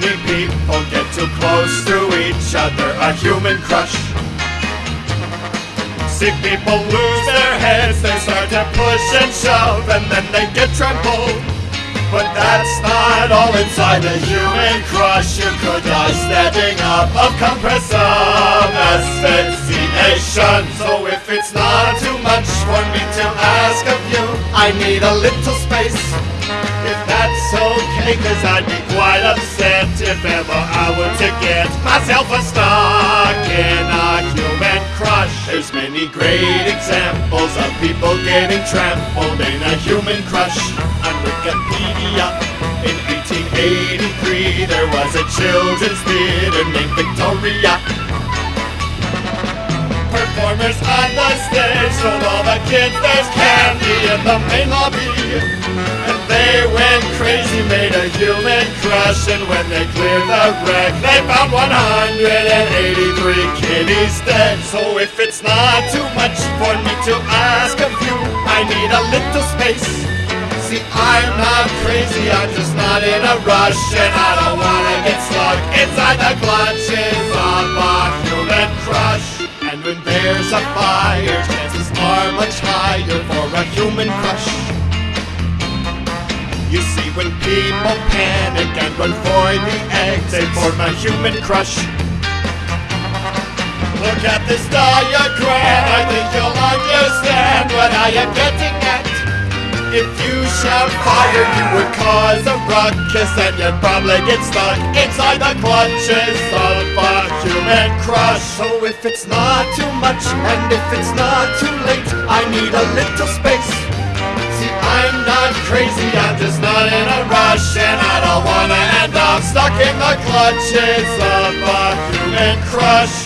many people get too close to each other, a human crush. See people lose their heads, they start to push and shove, and then they get trampled. But that's not all inside a human crush. You could die standing up of compressive asphyxiation. So if it's not I need a little space. If that's okay, cause I'd be quite upset if ever I were to get myself a stuck in a human crush. There's many great examples of people getting trampled in a human crush. On Wikipedia, in 1883, there was a children's theater named Victoria. Performers on the stage told all the kids there's candy in the main lobby. And they went crazy, made a human crush, and when they cleared the wreck, they found 183 kitties dead. So if it's not too much for me to ask of you, I need a little space. See, I'm not crazy, I'm just not in a rush, and I don't wanna get stuck inside the clutches of a human crush. Human crush. You see, when people panic and run for the exit, form a human crush. Look at this diagram, I think you'll understand what I am getting at. If you shout fire, you would cause a ruckus and you'd probably get stuck inside the clutches of a human crush. So if it's not too much and if it's not too late, need a little space. See, I'm not crazy, I'm just not in a rush, and I don't wanna end up stuck in the clutches of a human crush.